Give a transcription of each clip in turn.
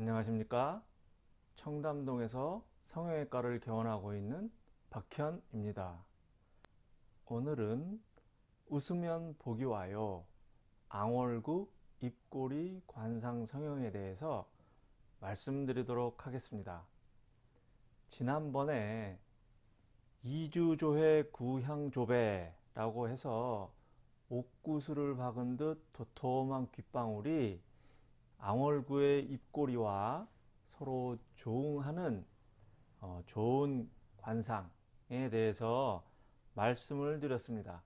안녕하십니까? 청담동에서 성형외과를 개원하고 있는 박현입니다. 오늘은 웃으면 복이 와요. 앙월구 입꼬리 관상 성형에 대해서 말씀드리도록 하겠습니다. 지난번에 이주조회 구향조배 라고 해서 옥구슬을 박은 듯 도톰한 귓방울이 앙월구의 입꼬리와 서로 조응하는 어, 좋은 관상에 대해서 말씀을 드렸습니다.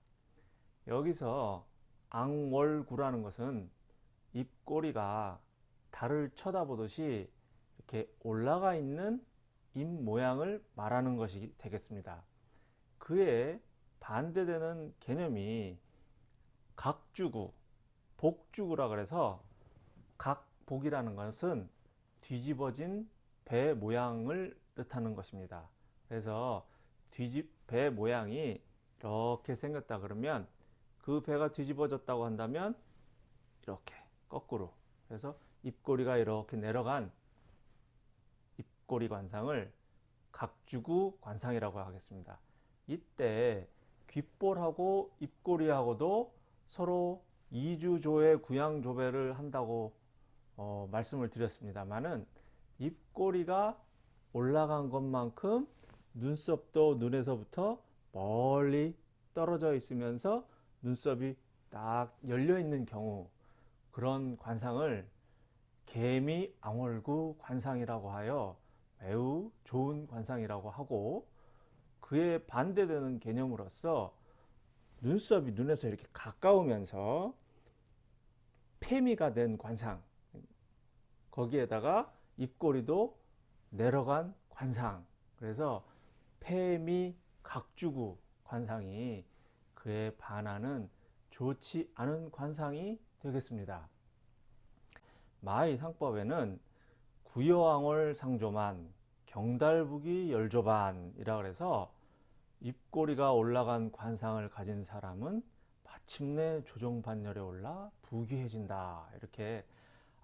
여기서 앙월구라는 것은 입꼬리가 달을 쳐다보듯이 이렇게 올라가 있는 입 모양을 말하는 것이 되겠습니다. 그에 반대되는 개념이 각주구, 복주구라 그래서 각복이라는 것은 뒤집어진 배 모양을 뜻하는 것입니다. 그래서 뒤집 배 모양이 이렇게 생겼다 그러면 그 배가 뒤집어졌다고 한다면 이렇게 거꾸로 그래서 입꼬리가 이렇게 내려간 입꼬리 관상을 각주구 관상이라고 하겠습니다. 이때 귓볼하고 입꼬리하고도 서로 이주조의 구양조배를 한다고 어, 말씀을 드렸습니다만은 입꼬리가 올라간 것만큼 눈썹도 눈에서부터 멀리 떨어져 있으면서 눈썹이 딱 열려 있는 경우 그런 관상을 개미 앙월구 관상이라고 하여 매우 좋은 관상이라고 하고 그에 반대되는 개념으로서 눈썹이 눈에서 이렇게 가까우면서 폐미가 된 관상 거기에다가 입꼬리도 내려간 관상 그래서 폐미 각주구 관상이 그에 반하는 좋지 않은 관상이 되겠습니다. 마의 상법에는 구여왕월 상조만 경달북이 열조반이라 그래서 입꼬리가 올라간 관상을 가진 사람은 마침내 조종반열에 올라 부귀해진다 이렇게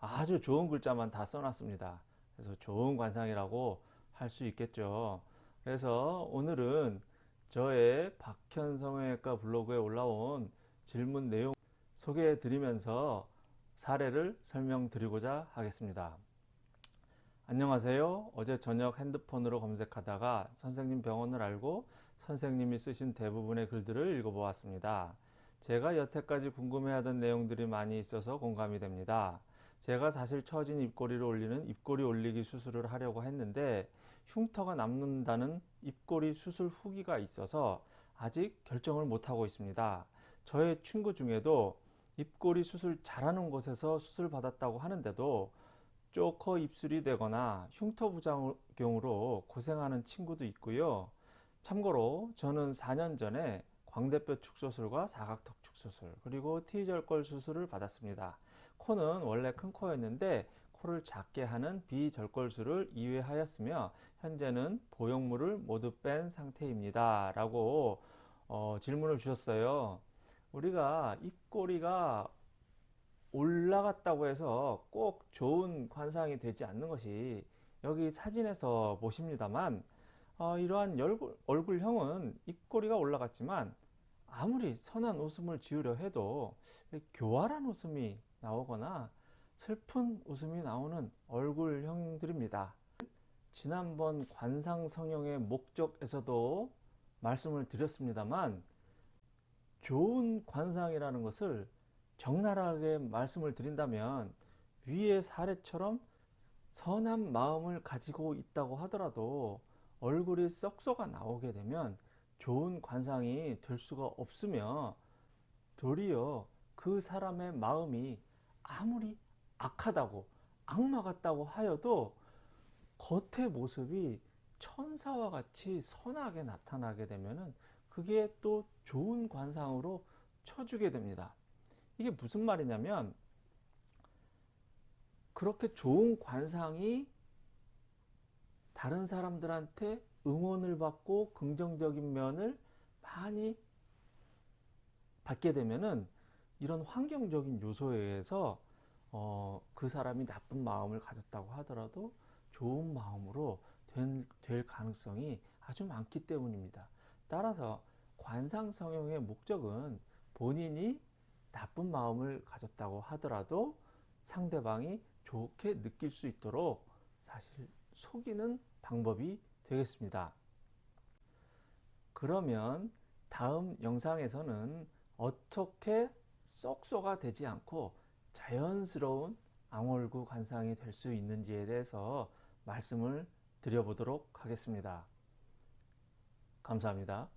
아주 좋은 글자만 다 써놨습니다 그래서 좋은 관상이라고 할 수 있겠죠 그래서 오늘은 저의 박현 성형외과 블로그에 올라온 질문 내용 소개해 드리면서 사례를 설명드리고자 하겠습니다 안녕하세요 어제 저녁 핸드폰으로 검색하다가 선생님 병원을 알고 선생님이 쓰신 대부분의 글들을 읽어보았습니다. 제가 여태까지 궁금해하던 내용들이 많이 있어서 공감이 됩니다. 제가 사실 처진 입꼬리를 올리는 입꼬리 올리기 수술을 하려고 했는데 흉터가 남는다는 입꼬리 수술 후기가 있어서 아직 결정을 못하고 있습니다. 저의 친구 중에도 입꼬리 수술 잘하는 곳에서 수술 받았다고 하는데도 쪼커 입술이 되거나 흉터 부작용으로 고생하는 친구도 있고요. 참고로 저는 4년 전에 광대뼈 축소술과 사각턱 축소술 그리고 T절골 수술을 받았습니다. 코는 원래 큰 코였는데 코를 작게 하는 비절골술을 2회 하였으며 현재는 보형물을 모두 뺀 상태입니다. 라고 어, 질문을 주셨어요. 우리가 입꼬리가 올라갔다고 해서 꼭 좋은 관상이 되지 않는 것이 여기 사진에서 보십니다만 어, 이러한 얼굴, 얼굴형은 입꼬리가 올라갔지만 아무리 선한 웃음을 지으려 해도 교활한 웃음이 나오거나 슬픈 웃음이 나오는 얼굴형들입니다. 지난번 관상성형의 목적에서도 말씀을 드렸습니다만 좋은 관상이라는 것을 적나라하게 말씀을 드린다면 위의 사례처럼 선한 마음을 가지고 있다고 하더라도 얼굴이 썩소가 나오게 되면 좋은 관상이 될 수가 없으며 도리어 그 사람의 마음이 아무리 악하다고 악마 같다고 하여도 겉의 모습이 천사와 같이 선하게 나타나게 되면 그게 또 좋은 관상으로 쳐주게 됩니다. 이게 무슨 말이냐면 그렇게 좋은 관상이 다른 사람들한테 응원을 받고 긍정적인 면을 많이 받게 되면은 이런 환경적인 요소에 의해서 어, 그 사람이 나쁜 마음을 가졌다고 하더라도 좋은 마음으로 된, 될 가능성이 아주 많기 때문입니다. 따라서 관상 성형의 목적은 본인이 나쁜 마음을 가졌다고 하더라도 상대방이 좋게 느낄 수 있도록 사실 속이는 방법이 되겠습니다. 그러면 다음 영상에서는 어떻게 쏙쏙아 되지 않고 자연스러운 앙월구 관상이 될 수 있는지에 대해서 말씀을 드려보도록 하겠습니다. 감사합니다.